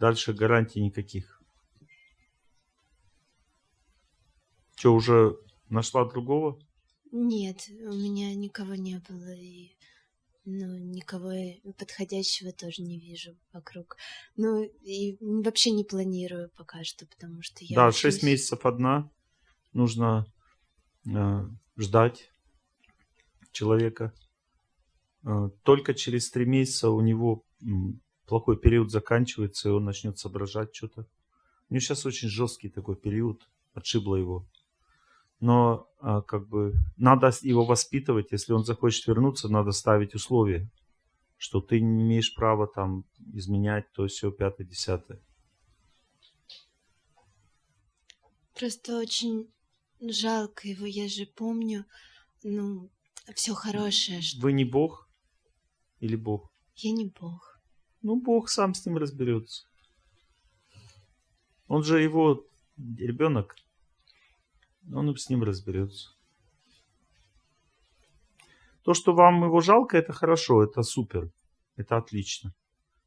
Дальше гарантий никаких. Что, уже нашла другого? Нет, у меня никого не было, и ну, никого подходящего тоже не вижу вокруг. Ну, и вообще не планирую пока что, потому что я... Да, учусь. 6 месяцев одна. Нужно э, ждать человека. Э, только через 3 месяца у него плохой период заканчивается, и он начнет соображать что-то. У него сейчас очень жесткий такой период, отшибло его. Но а, как бы надо его воспитывать. Если он захочет вернуться, надо ставить условия, что ты не имеешь права там изменять то все пятое, десятое. Просто очень жалко его, я же помню, ну, все хорошее, что Вы не Бог или Бог? я не бог. Ну, Бог сам с ним разберется. Он же его ребенок. Он с ним разберется. То, что вам его жалко, это хорошо, это супер, это отлично.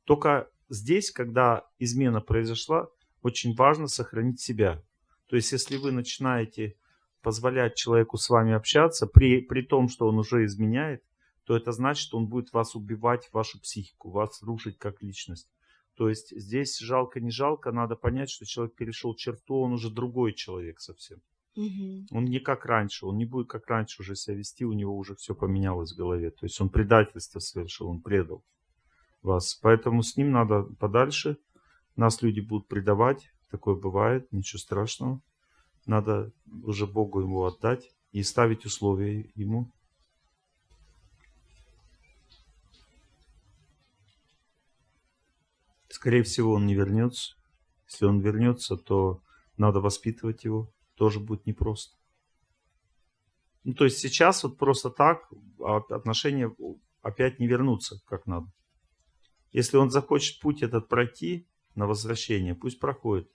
Только здесь, когда измена произошла, очень важно сохранить себя. То есть, если вы начинаете позволять человеку с вами общаться, при, при том, что он уже изменяет, то это значит, что он будет вас убивать, вашу психику, вас рушить как личность. То есть здесь жалко, не жалко, надо понять, что человек перешел черту, он уже другой человек совсем. Мгм. Он не как раньше, он не будет как раньше уже себя вести, у него уже все поменялось в голове. То есть он предательство совершил, он предал вас. Поэтому с ним надо подальше. Нас люди будут предавать, такое бывает, ничего страшного. Надо уже Богу ему отдать и ставить условия ему. Скорее всего, он не вернется. Если он вернется, то надо воспитывать его. Тоже будет непросто. Ну, то есть сейчас вот просто так а, отношения опять не вернутся как надо. Если он захочет путь этот пройти на возвращение, пусть проходит.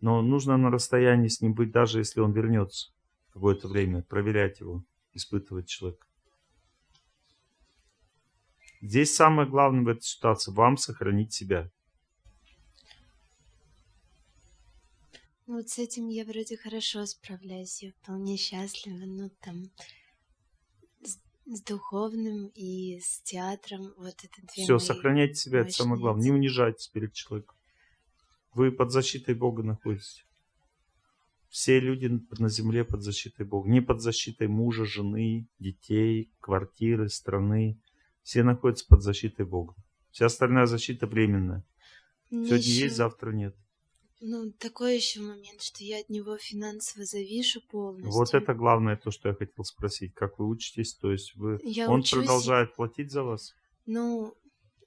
Но нужно на расстоянии с ним быть, даже если он вернется какое-то время, проверять его, испытывать человека. Здесь самое главное в этой ситуации вам сохранить себя. Ну, вот с этим я вроде хорошо справляюсь, я вполне счастлива, ну, там, с, с духовным и с театром, вот это две Все, сохраняйте себя, это самое главное. Не унижайтесь перед человеком. Вы под защитой Бога находитесь. Все люди на земле под защитой Бога. Не под защитой мужа, жены, детей, квартиры, страны. Все находятся под защитой Бога. Вся остальная защита временная. Мне Сегодня ещё- есть, завтра нет. Ну, такой еще момент, что я от него финансово завишу полностью. Вот это главное то, что я хотел спросить. Как вы учитесь? То есть вы... Я он учусь, продолжает платить за вас? Ну,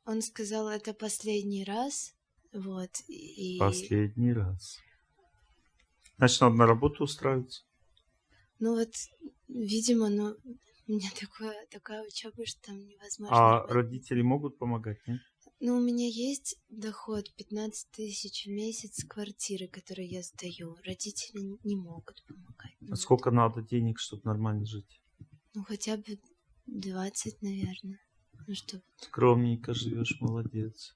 он сказал, это последний раз, вот, и... Последний раз. Значит, надо на работу устраиваться. Ну вот, видимо, ну, у меня такое, такая учеба, что там невозможно. А работать. родители могут помогать, нет? Ну, у меня есть доход 15 тысяч в месяц с квартиры, которую я сдаю. Родители не могут помогать. Ну, А сколько надо денег, чтобы нормально жить? Ну, хотя бы 20, наверное. Ну, что, Скромненько живешь, молодец.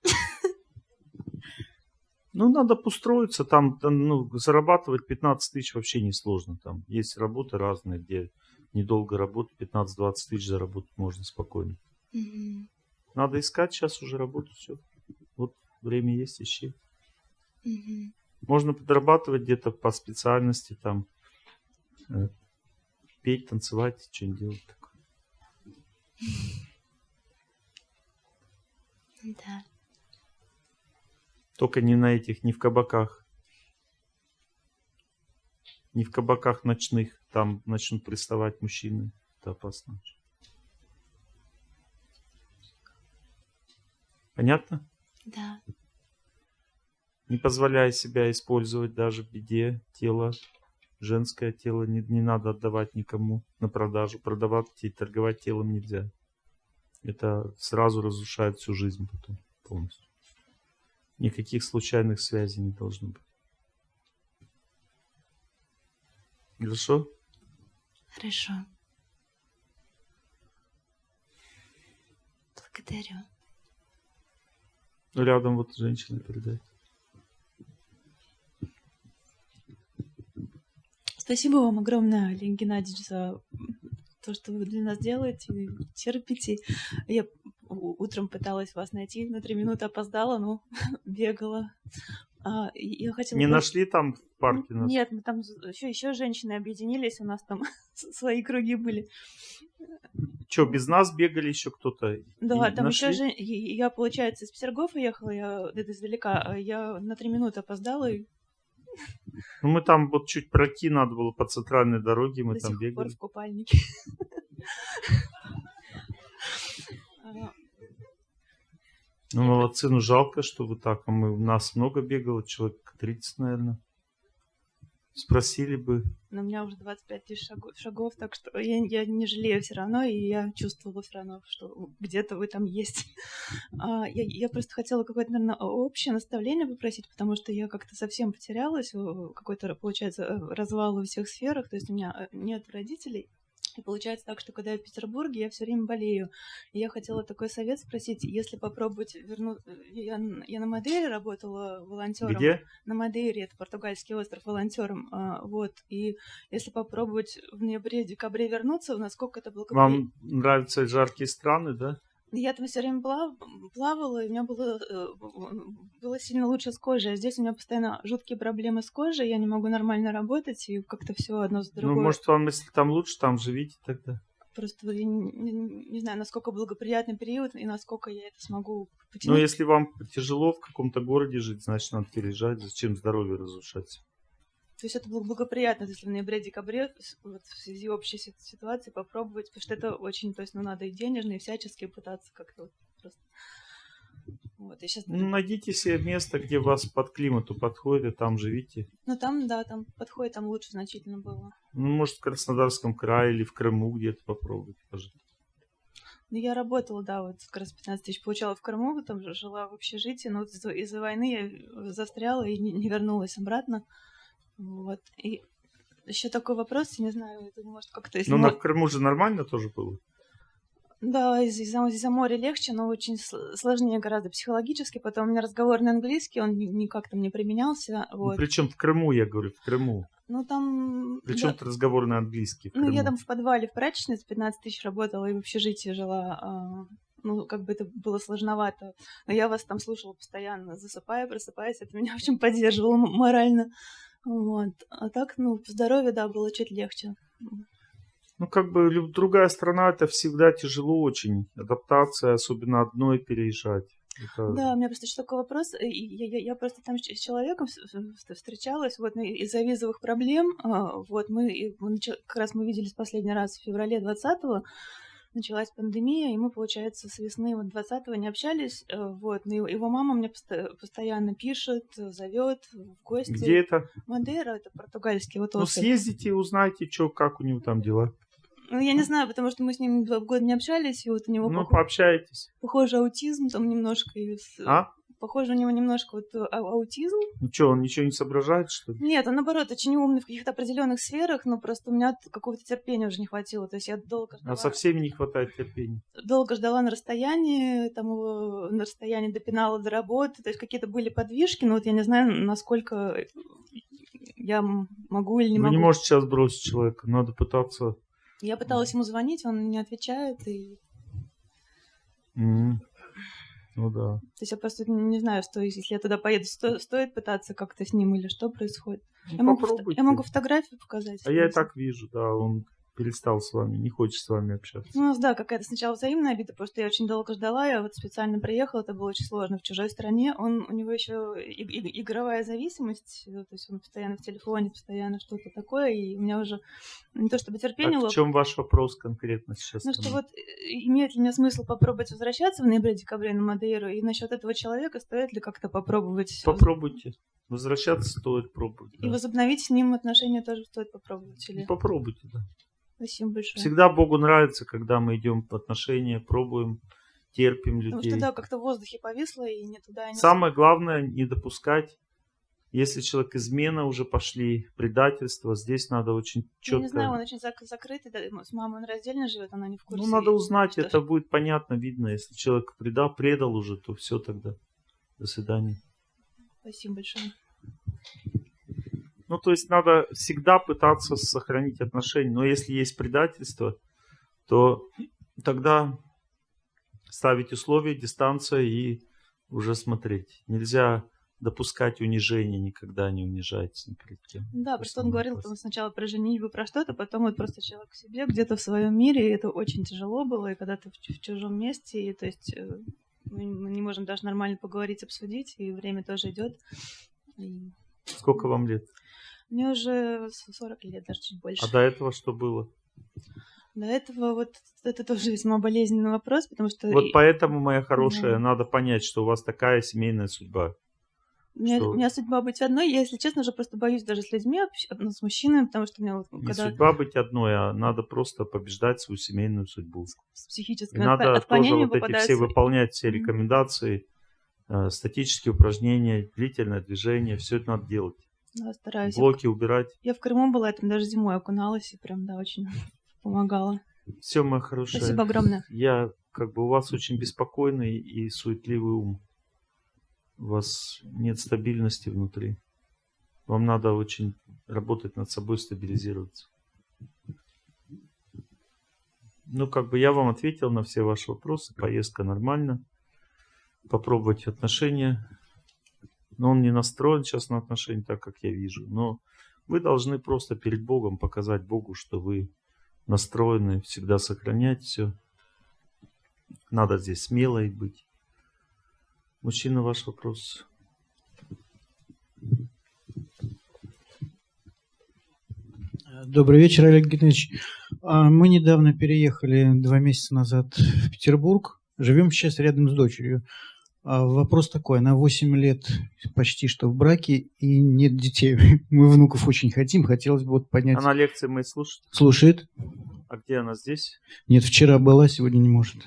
Ну, надо устроиться, там, там, ну, зарабатывать 15 тысяч вообще несложно. Там есть работы разные, где недолго работать, 15-20 тысяч заработать можно спокойно. Мгм. Надо искать сейчас уже работу, все. Вот время есть, ищи. Мгм. Можно подрабатывать где-то по специальности, там, э, петь, танцевать, что-нибудь делать такое. Да. Только не на этих, не в кабаках. Не в кабаках ночных. Там начнут приставать мужчины. Это опасно. Понятно? Да. Не позволяй себя использовать даже в беде тело. Женское тело не, не надо отдавать никому на продажу. Продавать и торговать телом нельзя. Это сразу разрушает всю жизнь потом полностью. Никаких случайных связей не должно быть. Хорошо? Хорошо. Благодарю. Рядом вот женщина передает. Спасибо вам огромное, Олег Геннадьевич, за то, что вы для нас делаете, терпите. Я утром пыталась вас найти, на три минуты опоздала, но бегала. А, я хотела Не нашли там в парке нас? Нет, мы там еще, еще женщины объединились, у нас там свои круги были. Что, без нас бегали еще кто-то? Да, там еще нашли? же, я, получается, из Петергофа ехала, я это издалека, а я на три минуты опоздала, и Ну, мы там вот чуть пройти надо было по центральной дороге, мы до там сих пор бегали. в купальнике. Ну, молодцы, ну жалко, что вы так. А мы, у нас много бегало, человек 30, наверное. Спросили бы. Но у меня уже 25 тысяч шагов, шагов, так что я, я не жалею все равно, и я чувствовала все равно, что где-то вы там есть. А, я, я просто хотела какое-то, наверное, общее наставление попросить, потому что я как-то совсем потерялась, какой-то, получается, э, развал во всех сферах, то есть у меня э, нет родителей, и получается так, что когда я в Петербурге, я все время болею. И я хотела такой совет спросить, если попробовать вернуть... Я, я на Мадейре работала волонтером Где? на Мадейре, это португальский остров, волонтером. а, вот. И если попробовать в ноябре-декабре вернуться, насколько это благоприятно. Вам нравятся жаркие страны, да? Я там все время плав- плавала, и у меня было, э, было сильно лучше с кожей. А здесь у меня постоянно жуткие проблемы с кожей, я не могу нормально работать, и как-то все одно с другое. Ну, может, вам, если там лучше, там живите тогда. Просто я не, не- не знаю, насколько благоприятный период, и насколько я это смогу Ну, потянуть. если вам тяжело в каком-то городе жить, значит, надо переезжать. Зачем здоровье разрушать? То есть это было благоприятно, если в ноябре-декабре вот в связи общей си- ситуации попробовать, потому что это очень, то есть, ну, надо и денежно, и всячески пытаться как-то вот просто... Вот, я сейчас... Ну, найдите себе место, где вас под климату подходит, и там живите. Ну, там, да, там подходит, там лучше значительно было. Ну, может, в Краснодарском крае или в Крыму где-то попробуйте пожить. Ну, я работала, да, вот как раз 15 тысяч получала в Крыму, там же жила в общежитии, но вот из-за, из-за войны я застряла и не, не вернулась обратно. Вот. И еще такой вопрос, я не знаю, это может как-то... Ну, мо- на в Крыму же нормально тоже было. Да, из- из-за из-за моря легче, но очень сл- сложнее гораздо психологически. Потом у меня разговор на английский, он ни- никак там не применялся. Вот. Причем в Крыму, я говорю, в Крыму. Ну, там... Причем да, разговор на английский. В Ну, я там в подвале в прачечнице 15 тысяч работала и в общежитии жила. а, Ну, как бы это было сложновато. Но я вас там слушала постоянно, засыпая, просыпаясь. Это меня очень поддерживало м- морально. Вот. А так, ну, по здоровью, да, было чуть легче. Ну, как бы другая страна, это всегда тяжело очень. Адаптация, особенно одной переезжать. Это- Да, у меня просто еще такой вопрос. Я, я- я просто там с человеком встречалась вот, ну, из-за визовых проблем. а, Вот мы, как раз мы виделись последний раз в феврале 20-го. Началась пандемия, и мы, получается, с весны вот 20-го не общались. э, Вот, но его- мама мне постоянно пишет, зовет в гости. Где это? Мадейра, это португальский вот Ну, съездите и узнайте, что, как у него там дела. Ну, я не знаю, потому что мы с ним два года не общались, и вот у него Ну, пох- пообщайтесь. похоже аутизм там немножко. И А? Похоже, у него немножко вот а- аутизм. Ну что, он ничего не соображает, что ли? Нет, он наоборот очень умный в каких-то определенных сферах, но просто у меня какого-то терпения уже не хватило. То есть я долго ждала, А со всеми не хватает терпения. долго ждала на расстоянии, там его на расстоянии до пенала, до работы. То есть какие-то были подвижки, но вот я не знаю, насколько я могу или не Вы могу. не можете сейчас бросить человека, надо пытаться. Я пыталась ему звонить, он не отвечает. И... М. Ну да. То есть я просто не знаю, что если я туда поеду, сто- стоит пытаться как-то с ним или что происходит. Ну, я, могу, я могу фотографию показать. А я и так вижу, да, он перестал с вами, не хочет с вами общаться. Ну, у нас, да, какая-то сначала взаимная обида, потому что я очень долго ждала, я вот специально приехала, это было очень сложно в чужой стране. Он, у него еще и- и- игровая зависимость, э, то есть он постоянно в телефоне, постоянно что-то такое, и у меня уже не то чтобы терпение Так, лоп- в чем ваш вопрос конкретно сейчас? Ну, что вот э, имеет ли мне смысл попробовать возвращаться в ноябре-декабре на Мадейру, и насчет этого человека стоит ли как-то попробовать Попробуйте. Возвращаться стоит пробовать. и да. возобновить с ним отношения тоже стоит попробовать? Или... Попробуйте, да. Спасибо большое. Всегда Богу нравится, когда мы идем в отношения, пробуем, терпим Потому людей. что, да, как-то в воздухе повисло, и не туда, и не Самое главное не допускать, если человек измена уже пошли, предательство, здесь надо очень Я четко. не знаю, он очень зак- закрытый, да, с мамой он раздельно живет, она не в курсе. ну, надо узнать, что это будет понятно, видно. Если человек предал, предал уже, то все тогда. До свидания. Спасибо большое. Ну, то есть надо всегда пытаться сохранить отношения. Но если есть предательство, то тогда ставить условия, дистанция и уже смотреть. Нельзя допускать унижения, никогда не унижайтесь ни перед кем. Да, просто он говорил там сначала про женитьбу, про что-то, потом вот просто человек к себе, где-то в своем мире, и это очень тяжело было, и когда ты в, в чужом месте, и то есть э, мы не можем даже нормально поговорить, обсудить, и время тоже идет. И... Сколько вам лет? Мне уже 40 лет, даже чуть больше. А до этого что было? До этого вот это тоже весьма болезненный вопрос, потому что... Вот поэтому, моя хорошая, да. надо понять, что у вас такая семейная судьба. У меня, что... у меня судьба быть одной. Я, если честно, уже просто боюсь даже с людьми, ну, с мужчинами, потому что у меня вот... Не когда... судьба быть одной, а надо просто побеждать свою семейную судьбу. С психическим И надо тоже вот эти все выполнять все рекомендации, э, статические упражнения, длительное движение, все это надо делать. Да, стараюсь. Блоки убирать. Я в Крыму была, я там даже зимой окуналась, и прям, да, очень помогала. Все, моя хорошая. Спасибо огромное. Я, как бы, у вас очень беспокойный и суетливый ум у вас нет стабильности внутри. Вам надо очень работать над собой, стабилизироваться. Ну, как бы я вам ответил на все ваши вопросы. Поездка нормально. Попробовать отношения. Но он не настроен сейчас на отношения, так как я вижу. Но вы должны просто перед Богом показать Богу, что вы настроены всегда сохранять все. Надо здесь смелой быть. Мужчина, ваш вопрос. Добрый вечер, Олег Геннадьевич. А, мы недавно переехали два месяца назад в Петербург. Живем сейчас рядом с дочерью. А, вопрос такой. Она 8 лет почти что в браке и нет детей. Мы внуков очень хотим. Хотелось бы вот понять. Она лекции мои слушает? Слушает. А где она здесь? Нет, вчера была, сегодня не может.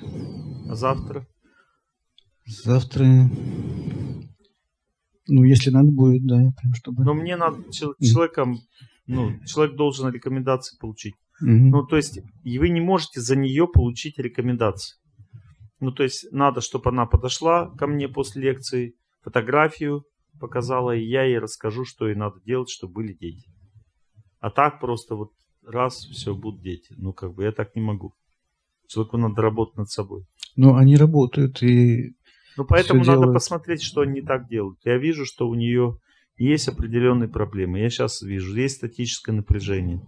А завтра? Завтра, ну, если надо будет, да, прям чтобы... Но мне надо человеком, ну, человек должен рекомендации получить. Угу. Ну, то есть, и вы не можете за нее получить рекомендации. Ну, то есть, надо, чтобы она подошла ко мне после лекции, фотографию показала, и я ей расскажу, что ей надо делать, чтобы были дети. А так просто вот раз, все, будут дети. Ну, как бы я так не могу. Человеку надо работать над собой. Ну, они работают, и ну, поэтому надо делают. посмотреть, что они не так делают. Я вижу, что у нее есть определенные проблемы. Я сейчас вижу, есть статическое напряжение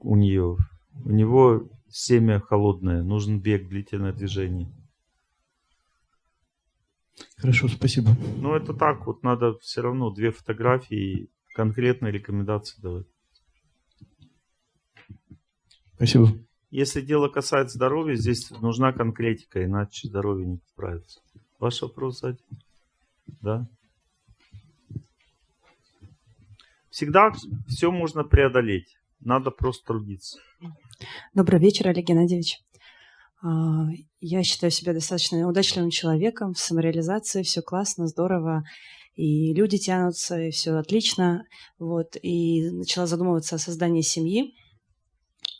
у нее. У него семя холодное, нужен бег, длительное движение. Хорошо, спасибо. Ну, это так, вот надо все равно две фотографии и конкретные рекомендации давать. Спасибо. Если дело касается здоровья, здесь нужна конкретика, иначе здоровье не справится. Ваш вопрос, Adi? Да? Всегда все можно преодолеть. Надо просто трудиться. Добрый вечер, Олег Геннадьевич. А, я считаю себя достаточно удачливым человеком в самореализации. Все классно, здорово. И люди тянутся, и все отлично. Вот. И начала задумываться о создании семьи.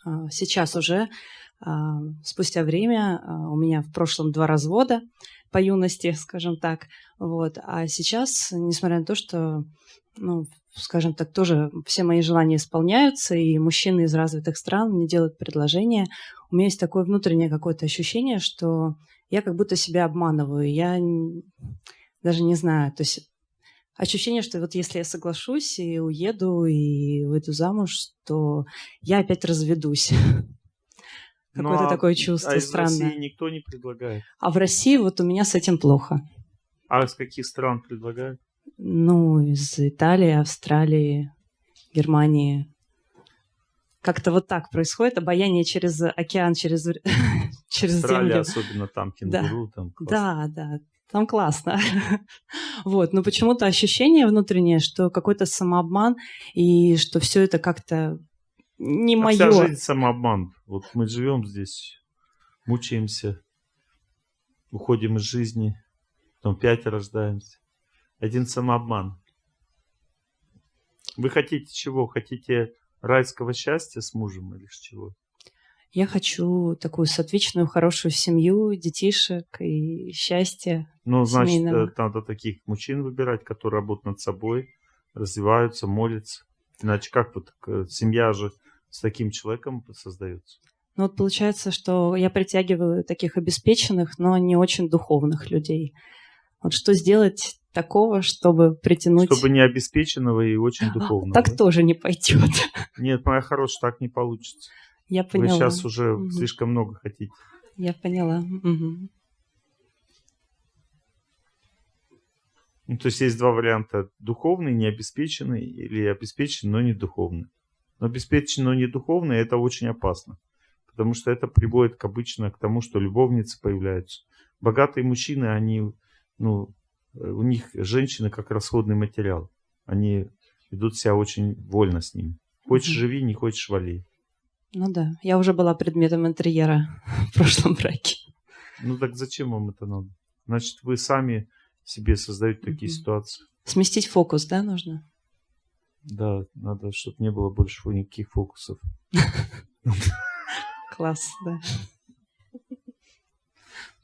А, сейчас уже, а, спустя время, у меня в прошлом два развода по юности, скажем так. Вот. А сейчас, несмотря на то, что, ну, скажем так, тоже все мои желания исполняются, и мужчины из развитых стран мне делают предложения, у меня есть такое внутреннее какое-то ощущение, что я как будто себя обманываю. Я даже не знаю, то есть ощущение, что вот если я соглашусь и уеду и выйду замуж, то я опять разведусь. Какое-то а, такое чувство а из странное. России никто не предлагает. А в России вот у меня с этим плохо. А из каких стран предлагают? Ну, из Италии, Австралии, Германии. Как-то вот так происходит. Обаяние через океан, через, через Австралия, землю. особенно там кенгуру. Да, там да, да. Там классно. вот, но почему-то ощущение внутреннее, что какой-то самообман и что все это как-то не а мое. Вся жизнь самообман. Вот мы живем здесь, мучаемся, уходим из жизни, потом пять рождаемся. Один самообман. Вы хотите чего? Хотите райского счастья с мужем или чего? Я хочу такую соответственную, хорошую семью, детишек и счастье. Ну, значит, семейного. э, надо таких мужчин выбирать, которые работают над собой, развиваются, молятся. Иначе как вот э, семья же с таким человеком создается? Ну вот получается, что я притягиваю таких обеспеченных, но не очень духовных людей. Вот что сделать такого, чтобы притянуть... Чтобы не обеспеченного и очень духовного. Так да? тоже не пойдет. Нет, моя хорошая, так не получится. Я Вы поняла. сейчас уже Мгм. слишком много хотите. Я поняла. Мгм. Ну, то есть есть два варианта. Духовный, необеспеченный, или обеспеченный, но не духовный. Но обеспеченный, но не духовный, это очень опасно. Потому что это приводит к обычно к тому, что любовницы появляются. Богатые мужчины, они, ну, э, у них женщины как расходный материал. Они ведут себя очень вольно с ними. Хочешь Мгм. живи, не хочешь вали. Ну да, я уже была предметом интерьера в прошлом браке. Ну так зачем вам это надо? Значит, вы сами себе создаете такие Мгм. ситуации. Сместить фокус, да, нужно? Да, надо, чтобы не было больше никаких фокусов. Класс, да.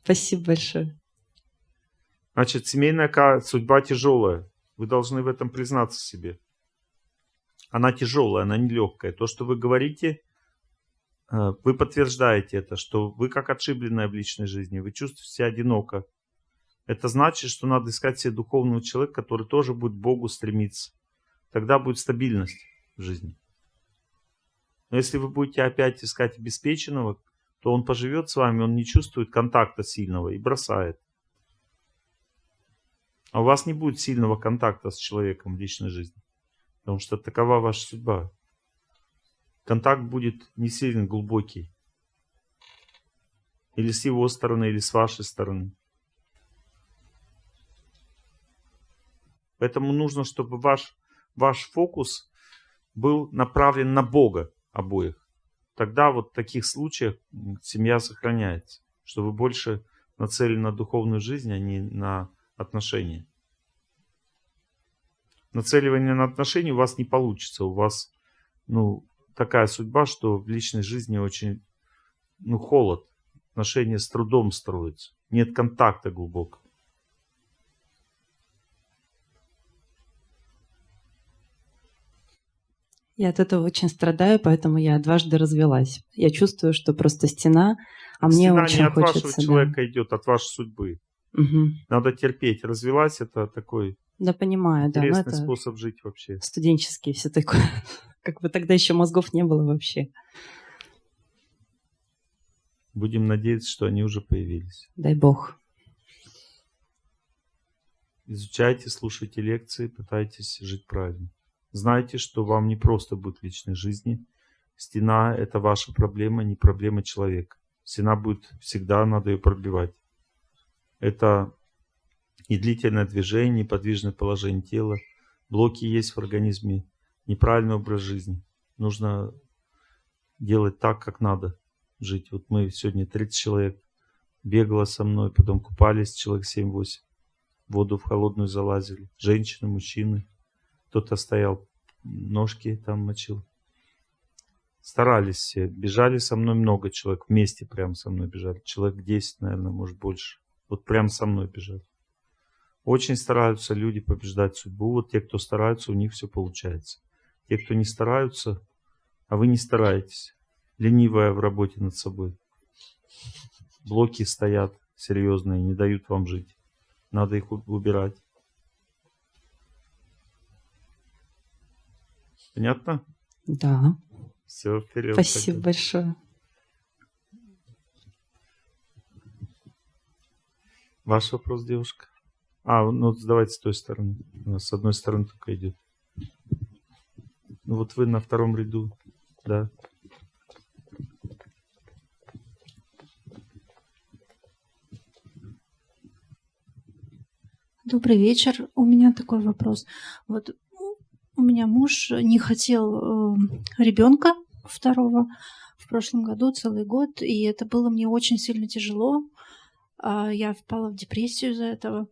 Спасибо большое. Значит, семейная судьба тяжелая. Вы должны в этом признаться себе. Она тяжелая, она нелегкая. То, что вы говорите, э, вы подтверждаете это, что вы как отшибленная в личной жизни, вы чувствуете себя одиноко. Это значит, что надо искать себе духовного человека, который тоже будет к Богу стремиться. Тогда будет стабильность в жизни. Но если вы будете опять искать обеспеченного, то он поживет с вами, он не чувствует контакта сильного и бросает. А у вас не будет сильного контакта с человеком в личной жизни. Потому что такова ваша судьба. Контакт будет не сильно глубокий. Или с его стороны, или с вашей стороны. Поэтому нужно, чтобы ваш, ваш фокус был направлен на Бога обоих. Тогда вот в таких случаях семья сохраняется. Что вы больше нацелены на духовную жизнь, а не на отношения. Нацеливание на отношения у вас не получится. У вас ну, такая судьба, что в личной жизни очень ну, холод. Отношения с трудом строятся. Нет контакта глубокого. Я от этого очень страдаю, поэтому я дважды развелась. Я чувствую, что просто стена, а мне Стена очень не от хочется. вашего да. человека идет, от вашей судьбы. Мгм. Надо терпеть. Развелась это такой Да, понимаю, да. но интересный способ жить вообще. студенческий все такое. Как бы тогда еще мозгов не было вообще. Будем надеяться, что они уже появились. Дай бог. Изучайте, слушайте лекции, пытайтесь жить правильно. Знайте, что вам не просто будет в личной жизни. Стена – это ваша проблема, не проблема человека. Стена будет всегда, надо ее пробивать. Это и длительное движение, неподвижное положение тела. Блоки есть в организме. Неправильный образ жизни. Нужно делать так, как надо жить. Вот мы сегодня 30 человек бегало со мной, потом купались человек 7-8 воду в холодную залазили. Женщины, мужчины. Кто-то стоял, ножки там мочил. Старались все. Бежали со мной много человек. Вместе прям со мной бежали. Человек 10, наверное, может больше. Вот прям со мной бежали. Очень стараются люди побеждать судьбу. Вот те, кто стараются, у них все получается. Те, кто не стараются, а вы не стараетесь. Ленивая в работе над собой. Блоки стоят серьезные, не дают вам жить. Надо их убирать. Понятно? Да. Все, вперед. Спасибо тогда. большое. Ваш вопрос, девушка? А, ну давайте с той стороны. С одной стороны только идет. Ну вот вы на втором ряду, да. Добрый вечер. У меня такой вопрос. Вот ну, у меня муж не хотел ребенка второго в прошлом году целый год, и это было мне очень сильно тяжело. А, Я впала в депрессию из-за этого.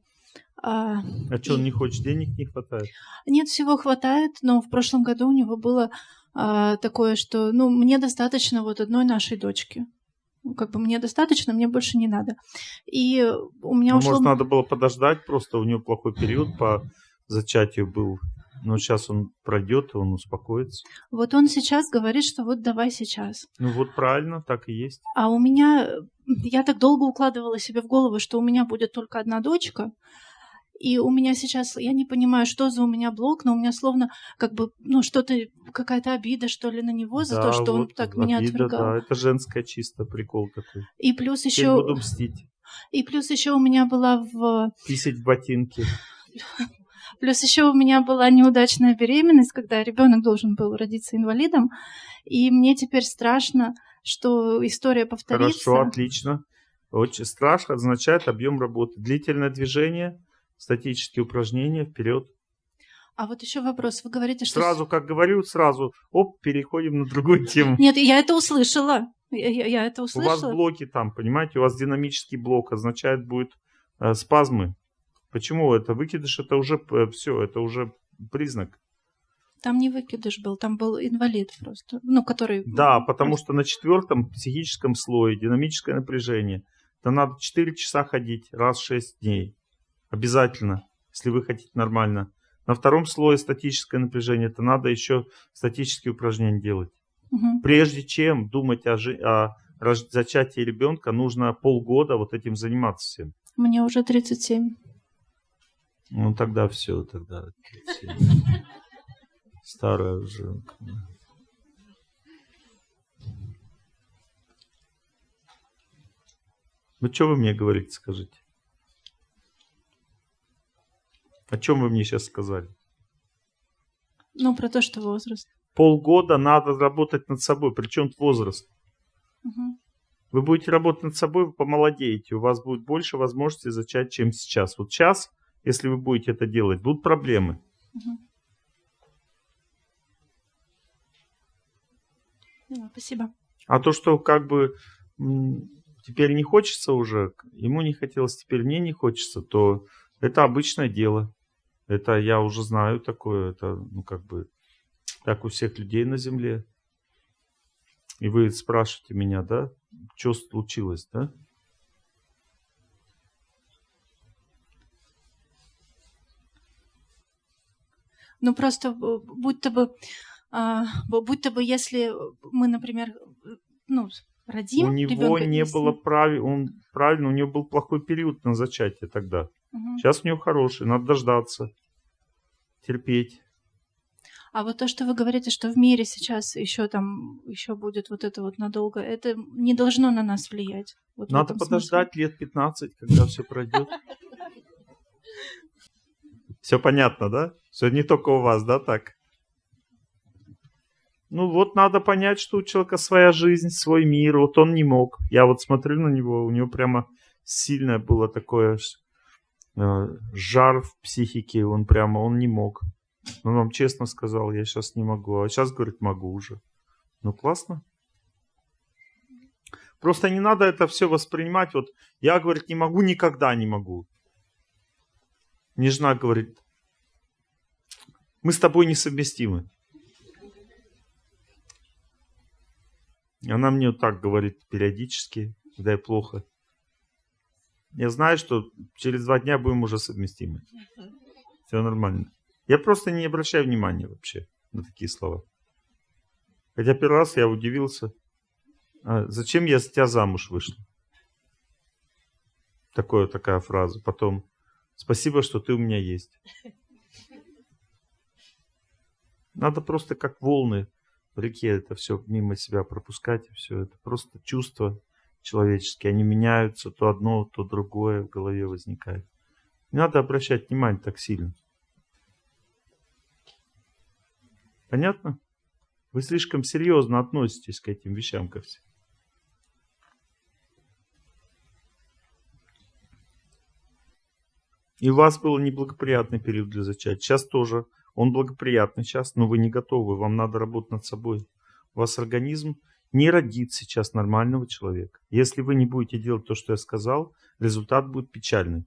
А, А что, он не хочет, денег не хватает? Нет, всего хватает, но в прошлом году у него было а, такое, что, ну, мне достаточно вот одной нашей дочки. Ну, как бы мне достаточно, мне больше не надо. И у меня Ну, ушло... может, надо было подождать, просто у него плохой период по зачатию был. Но сейчас он пройдет, он успокоится. Вот он сейчас говорит, что вот давай сейчас. Ну вот правильно, так и есть. А у меня... Я так долго укладывала себе в голову, что у меня будет только одна дочка, и у меня сейчас, я не понимаю, что за у меня блок, но у меня словно как бы, ну, что-то, какая-то обида, что ли, на него за Да, то, что он вот так меня обида, отвергал. Да, это женское чисто прикол такой. И плюс Теперь еще, буду мстить. и плюс еще у меня была в, Писать в ботинки. плюс еще у меня была неудачная беременность, когда ребенок должен был родиться инвалидом, и мне теперь страшно, что история повторится. Хорошо, отлично. Очень страх означает объем работы. Длительное движение, статические упражнения, вперед. А вот еще вопрос. Вы говорите, что... Сразу, как говорю, сразу, оп, переходим на другую тему. Нет, я это услышала. Я, я- я это У услышала. вас блоки там, понимаете, у вас динамический блок означает будет э, спазмы. Почему это? Выкидыш это уже все, это уже признак. Там не выкидыш был, там был инвалид просто. Ну, который... Да, потому что на четвертом психическом слое динамическое напряжение. То надо 4 часа ходить раз в 6 дней. Обязательно, если вы хотите нормально. На втором слое статическое напряжение, то надо еще статические упражнения делать. Мгм. Прежде чем думать о, жи- о зачатии ребенка, нужно полгода вот этим заниматься всем. Мне уже 37. Ну тогда все, тогда всё. старая уже. Ну что вы мне говорите, скажите? О чем вы мне сейчас сказали? Ну, про то, что возраст. Полгода надо работать над собой, причем возраст. Мгм. Вы будете работать над собой, вы помолодеете, у вас будет больше возможностей зачать, чем сейчас. Вот сейчас, если вы будете это делать, будут проблемы. Да, спасибо. А то, что как бы теперь не хочется уже, ему не хотелось, теперь мне не хочется, то это обычное дело. Это я уже знаю такое, это ну как бы так у всех людей на земле. И вы спрашиваете меня, да, что случилось, да? Ну, просто э, будто бы, а, бу- будто бы, если мы, например, ну, родим у него не если- было прави, он правильно, у него был плохой период на зачатие тогда. Мгм. Сейчас у него хороший, надо дождаться, терпеть. А вот то, что вы говорите, что в мире сейчас еще там еще будет вот это вот надолго, это не должно на нас влиять. Вот Надо подождать лет 15, когда все пройдет. Все понятно, да? Все не только у вас, да, так? Ну вот надо понять, что у человека своя жизнь, свой мир. Вот он не мог. Я вот смотрю на него, у него прямо сильное было такое э, жар в психике. Он прямо, он не мог. Он вам честно сказал, я сейчас не могу. А сейчас, говорит, могу уже. Ну классно. Просто не надо это все воспринимать. Вот я, говорит, не могу, никогда не могу. Мне жена говорит, мы с тобой несовместимы. Она мне вот так говорит периодически, когда я плохо. Я знаю, что через два дня будем уже совместимы. Все нормально. Я просто не обращаю внимания вообще на такие слова. Хотя первый раз я удивился. А зачем я за тебя замуж вышла? Такое, такая фраза. Потом, спасибо, что ты у меня есть. Надо просто как волны в реке это все мимо себя пропускать. Все это просто чувства человеческие. Они меняются, то одно, то другое в голове возникает. Не надо обращать внимание так сильно. Понятно? Вы слишком серьезно относитесь к этим вещам ко всем. И у вас был неблагоприятный период для зачатия. Сейчас тоже. Он благоприятный сейчас, но вы не готовы. Вам надо работать над собой. У вас организм не родит сейчас нормального человека. Если вы не будете делать то, что я сказал, результат будет печальный.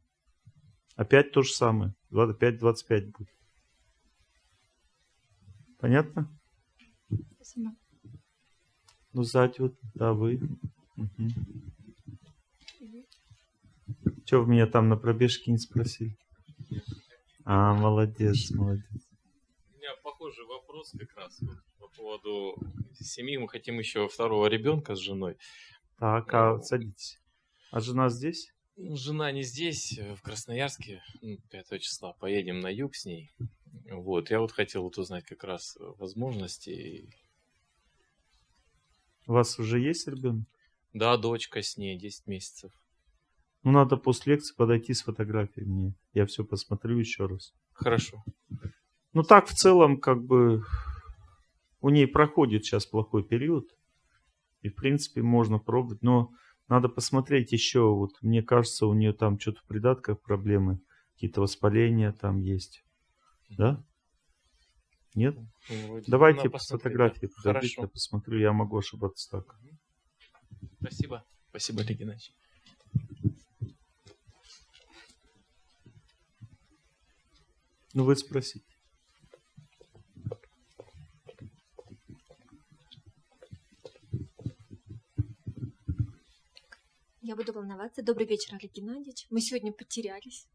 Опять то же самое. 25-25 будет. Понятно? Спасибо. Ну, сзади вот, да, вы. Угу. Че вы меня там на пробежке не спросили? А, молодец, молодец. Похожий вопрос как раз вот по поводу семьи. Мы хотим еще второго ребенка с женой. Так, а садитесь. А жена здесь? Ну, Жена не здесь, э, в Красноярске, ну, 5 числа. Поедем на юг с ней. Вот, я вот хотел вот узнать как раз э, возможности. У вас уже есть ребенок? Да, дочка с ней, 10 месяцев. Ну, надо после лекции подойти с фотографией мне. Я все посмотрю еще раз. Хорошо. Ну, так в целом, как бы, у ней проходит сейчас плохой период. И, в принципе, можно пробовать. Но надо посмотреть еще. Вот, мне кажется, у нее там что-то в придатках проблемы. Какие-то воспаления там есть. Да? Нет? Ну, вроде Давайте по фотографии да. я посмотрю. Я могу ошибаться так. Спасибо. Спасибо, Олег Геннадьевич. Ну, вы спросите. Я буду волноваться. Добрый вечер, Олег Геннадьевич. Мы сегодня потерялись,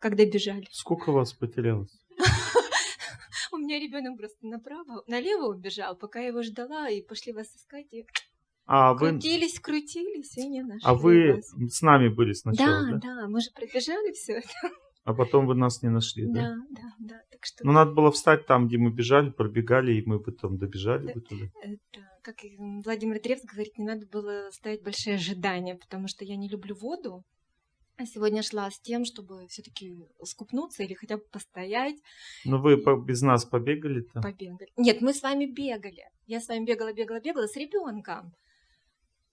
когда бежали. Сколько вас потерялось? У меня ребенок просто направо, налево убежал, пока я его ждала, и пошли вас искать. И А вы, крутились, крутились, и не нашли а вы вас. с нами были сначала, Да, да? да, мы же пробежали все это. А потом вы нас не нашли, да? Да, да, да. Так что Ну, надо было встать там, где мы бежали, пробегали, и мы потом добежали бы туда. это, как и Владимир Древс говорит, не надо было ставить большие ожидания, потому что я не люблю воду. А сегодня шла с тем, чтобы все-таки скупнуться или хотя бы постоять. Ну, вы по- без нас побегали там? Побегали. Нет, мы с вами бегали. Я с вами бегала, бегала, бегала с ребенком.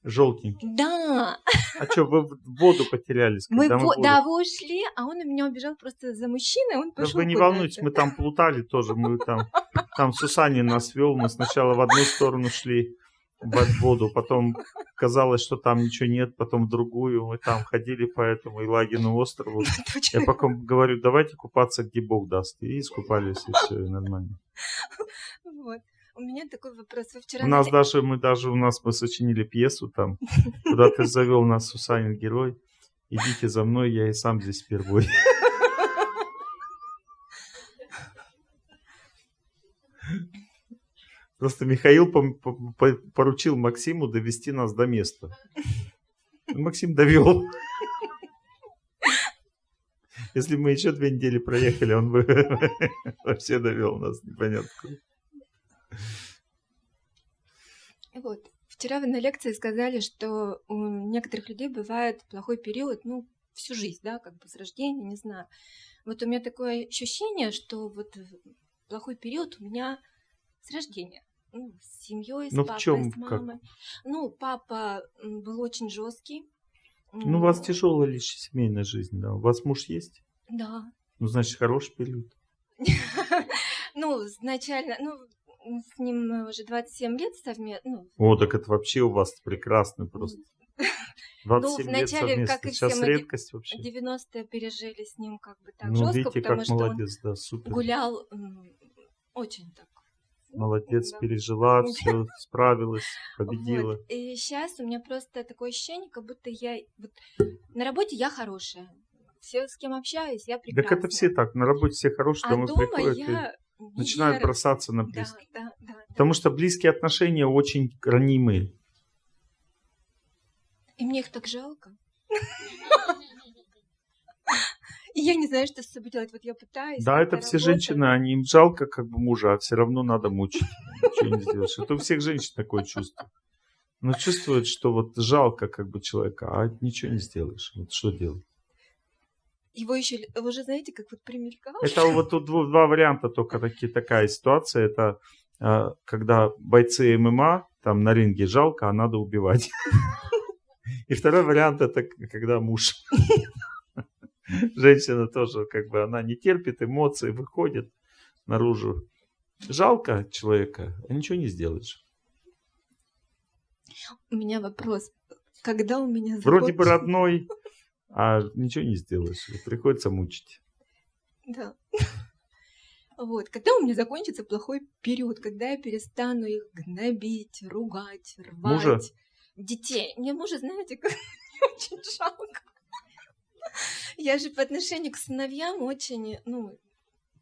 Желтенький. Да, А что, вы в воду потерялись? мы, во- воду- да, вы ушли, а он у меня убежал просто за мужчиной, он Да пошел вы не волнуйтесь, мы там плутали тоже. Мы там, там Сусанин нас вел. Мы сначала в одну сторону шли в воду, потом казалось, что там ничего нет, потом в другую. Мы там ходили по этому Илагину острову. Я потом говорю, давайте купаться, где Бог даст. И искупались, и все, и нормально. Вот. У меня такой вопрос. Вы вчера... У нас на- даже, мы даже, у нас мы сочинили пьесу там, куда ты завел нас, Сусанин герой. Идите за мной, я и сам здесь впервые. Просто Михаил поручил Максиму довести нас до места. И Максим довел. Если мы еще две недели проехали, он бы вообще довел нас непонятно. куда. Вот. Вчера вы на лекции сказали, что у некоторых людей бывает плохой период, ну, всю жизнь, да, как бы с рождения, не знаю. Вот у меня такое ощущение, что вот плохой период у меня с рождения. Ну, с семьей, с Ну, в папой, чём, с как? мамой. Ну, папа был очень жесткий. Ну, у вас тяжелая лишь семейная жизнь, да. У вас муж есть? Да. Ну, значит, хороший период. Ну, изначально, ну, с ним мы уже 27 лет совместно, ну, О, так это вообще у вас прекрасно просто. 27 лет вначале, как совместно. и Сейчас все, мы редкость вообще. 90-е пережили с ним как бы так Ну, жестко, видите, потому как что молодец, да, супер. он гулял очень так. Молодец, Да. пережила, все, справилась, победила. Вот. И сейчас у меня просто такое ощущение, как будто я вот, на работе я хорошая. Все, с кем общаюсь, я Так прекрасная. это все так, на работе все хорошие, А домой дома приходят и начинают бросаться на Да, близких. да, да. Потому что близкие отношения очень ранимые. И мне их так жалко. И я не знаю, что с собой делать. Вот я пытаюсь. Да, это все работаю. женщины, они им жалко как бы мужа, а все равно надо мучить. Ничего не сделаешь. Это у всех женщин такое чувство. Но чувствует, что вот жалко как бы человека, а ничего не сделаешь. Вот что делать? Его еще, вы же знаете, как вот примелькал. Это вот тут два варианта только такие, такая ситуация. Это э, когда бойцы ММА там на ринге жалко, а надо убивать. И второй вариант это когда муж. Женщина тоже как бы она не терпит эмоций, выходит наружу. Жалко человека, а ничего не сделаешь. У меня вопрос. Когда у меня Вроде бы родной, а ничего не сделаешь. Приходится мучить. Да. Вот, когда у меня закончится плохой период, когда я перестану их гнобить, ругать, рвать. Мужа? Детей. Мне мужа, знаете, как очень жалко. Я же по отношению к сыновьям очень, ну,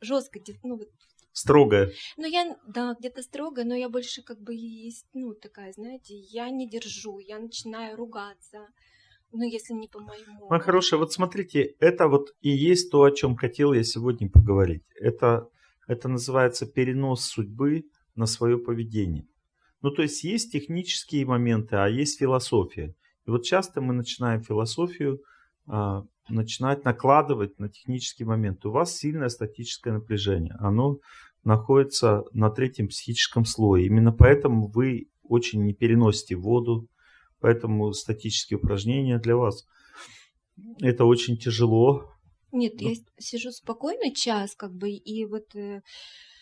жестко, ну, вот Строгая. ну, я, да, где-то строго, но я больше как бы есть, ну, такая, знаете, я не держу, я начинаю ругаться, ну, если не по моему. Моя хорошая, вот смотрите, это вот и есть то, о чем хотел я сегодня поговорить. Это, это называется перенос судьбы на свое поведение. Ну, то есть есть технические моменты, а есть философия. И вот часто мы начинаем философию а, начинать накладывать на технический момент. У вас сильное статическое напряжение. Оно находится на третьем психическом слое. Именно поэтому вы очень не переносите воду, поэтому статические упражнения для вас это очень тяжело. Нет, Ну. я сижу спокойно час, как бы, и вот э,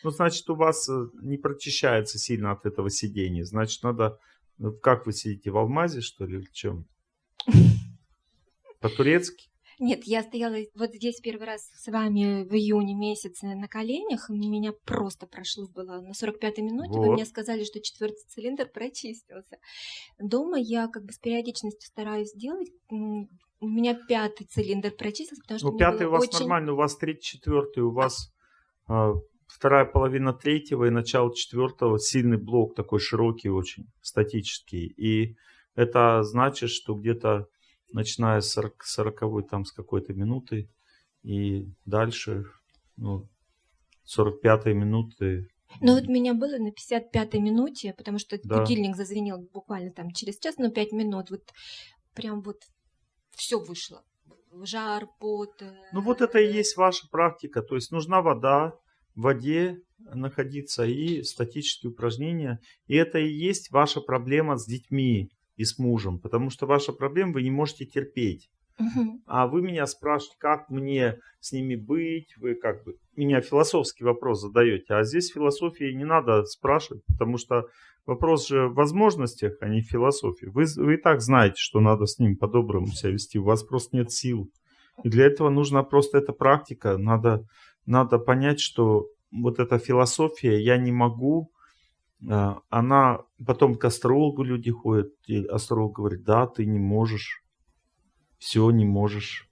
Ну, значит, у вас э, не прочищается сильно от этого сидения. Значит, надо... ну, Как вы сидите, в алмазе, что ли, или чем? По-турецки? Нет, я стояла вот здесь первый раз с вами в июне месяце на коленях, меня просто прошло было на 45-й минуте. Вы Вот. мне сказали, что четвертый цилиндр прочистился. Дома я как бы с периодичностью стараюсь делать. У меня пятый цилиндр прочистился, потому что Ну, пятый у вас очень... нормально, у вас третий, четвертый, у вас а, вторая половина третьего и начало четвертого, сильный блок такой широкий очень, статический. И это значит, что где-то начиная с 40, 40 там с какой-то минуты и дальше, ну, 45 минуты. Ну вот меня было на 55-й минуте, потому что Да. будильник зазвенел буквально там через час, но 5 минут. Вот прям вот все вышло. Жар, пот. э, Ну вот это и есть ваша практика. То есть нужна вода, в воде находиться и статические упражнения. И это и есть ваша проблема с детьми и с мужем. Потому что ваша проблема, вы не можете терпеть. А вы меня спрашиваете, как мне с ними быть, вы как бы меня философский вопрос задаете. А здесь философии не надо спрашивать, потому что вопрос же в возможностях, а не в философии. Вы, вы и так знаете, что надо с ним по-доброму себя вести, у вас просто нет сил. И для этого нужна просто эта практика. Надо, надо понять, что вот эта философия, я не могу, она потом к астрологу люди ходят, и астролог говорит, да, ты не можешь все не можешь.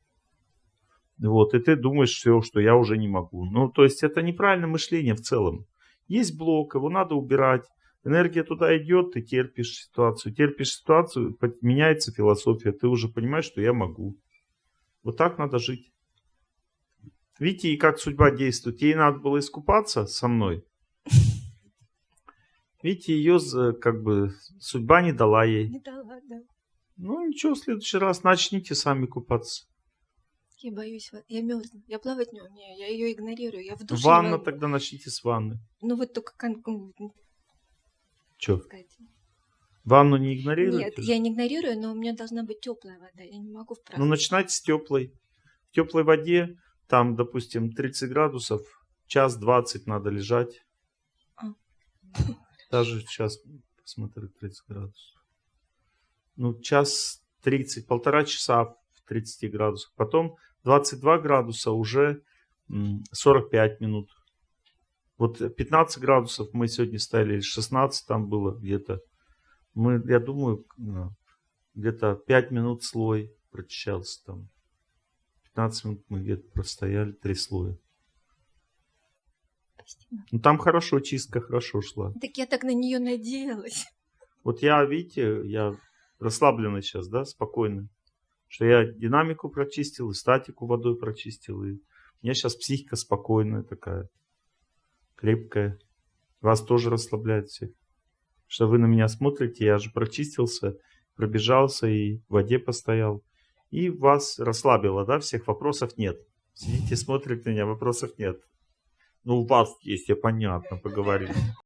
Вот, и ты думаешь все, что я уже не могу. Ну, то есть это неправильное мышление в целом. Есть блок, его надо убирать. Энергия туда идет, ты терпишь ситуацию. Терпишь ситуацию, меняется философия. Ты уже понимаешь, что я могу. Вот так надо жить. Видите, как судьба действует. Ей надо было искупаться со мной. Видите, ее как бы судьба не дала ей. Не дала, да. Ну ничего, в следующий раз начните сами купаться. Я боюсь, я мерзну. Я плавать не умею, я ее игнорирую. Я в душе. Ванна тогда начните с ванны. Ну вот только Че, сказать. ванну не игнорируете? Нет, я не игнорирую, но у меня должна быть теплая вода. Я не могу Ну вправду. начинайте с теплой. В теплой воде, там, допустим, 30 градусов, час 20 надо лежать. А. Даже сейчас, посмотрю, 30 градусов. Ну, час 30, полтора часа в 30 градусах. Потом 22 градуса уже м, 45 минут. Вот 15 градусов мы сегодня или 16 там было где-то. Мы, я думаю, э, где-то 5 минут слой прочищался там. 15 минут мы где-то простояли, три слоя. Спасибо. Ну там хорошо, чистка хорошо шла. Так я так на нее надеялась. Вот я, видите, я расслабленный сейчас, да, спокойный. Что я динамику прочистил, и статику водой прочистил. И у меня сейчас психика спокойная такая, крепкая. Вас тоже расслабляет всех. Что вы на меня смотрите, я же прочистился, пробежался и в воде постоял. И вас расслабило, да, всех вопросов нет. Сидите, смотрите на меня, вопросов нет. Ну, у вас есть, я понятно, поговорим.